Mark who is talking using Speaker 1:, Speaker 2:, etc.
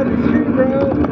Speaker 1: out of here, bro.